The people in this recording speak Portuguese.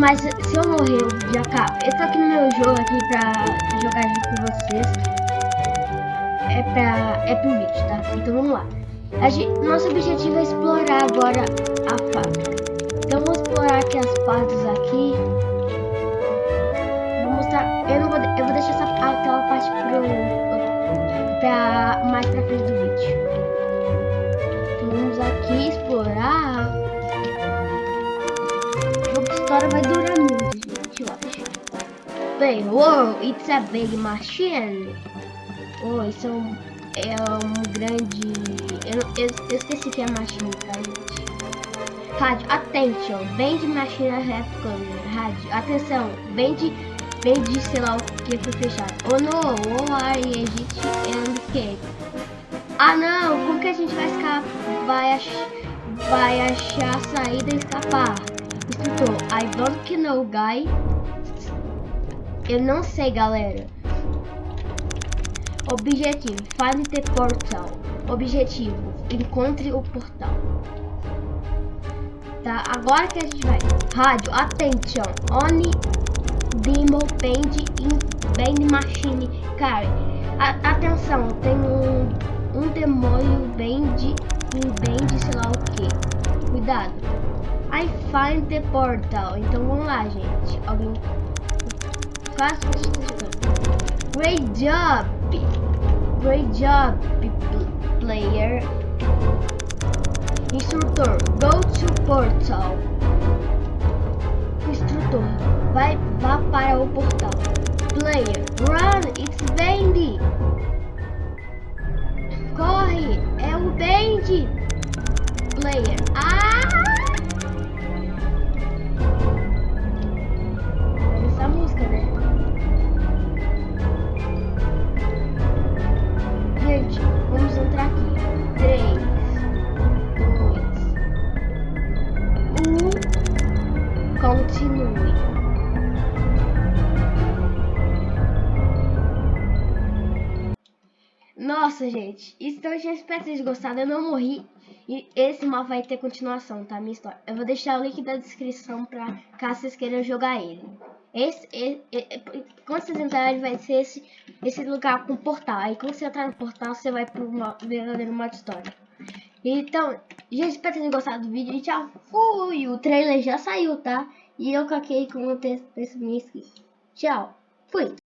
mas se eu morrer, eu já acabo. Eu tô aqui no meu jogo aqui pra jogar junto com vocês. É pra. é pro vídeo, tá? Então vamos lá. Gente, nosso objetivo é explorar agora a fábrica. Então vamos explorar aqui as partes aqui. Vou mostrar. Eu não vou. Eu vou deixar essa, aquela parte pro. Pra, mais pra frente do vídeo. A história vai durar muito, gente, eu acho. Bem, wow, it's a big machine. Oh, isso é um, é um grande... Eu, eu, eu esqueci que é machine, tá, gente? Rádio, attention, de machine réplica, rádio, atenção, bem de, sei lá o que foi fechado. Oh no, oh are Egypt and escape. Ah não, como que a gente vai escapar? Vai, ach vai achar a saída e escapar? Instrutor, I don't know, guy. Eu não sei, galera. Objetivo, find the portal. Objetivo, encontre o portal. Tá, agora que a gente vai. Rádio, attention, only demo band in band machine. Cara, a, atenção, tem um, um demônio band em band, sei lá o que. Cuidado. I find the portal. Então vamos lá, gente. Alguém faz Great job. Great job, player. Instrutor, go to portal. Instrutor, vai vá para o portal. Player, run, it's Bendy. Continue. Nossa, gente. Então, eu espero que vocês gostado. Eu não morri. E esse mal vai ter continuação, tá? Minha história. Eu vou deixar o link da descrição pra caso vocês queiram jogar ele. Esse, esse, esse, quando vocês entrarem, vai ser esse, esse lugar com portal. Aí quando você entrar no portal, você vai pro verdadeiro modo história. Então, gente, espero que tenham gostado do vídeo. E tchau, fui! O trailer já saiu, tá? E eu caquei com o texto desse. Tchau, fui!